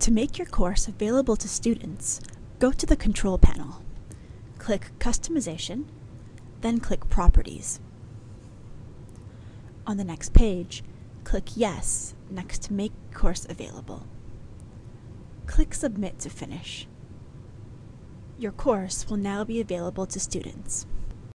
To make your course available to students, go to the Control panel. Click Customization, then click Properties. On the next page, click Yes next to Make Course Available. Click Submit to finish. Your course will now be available to students.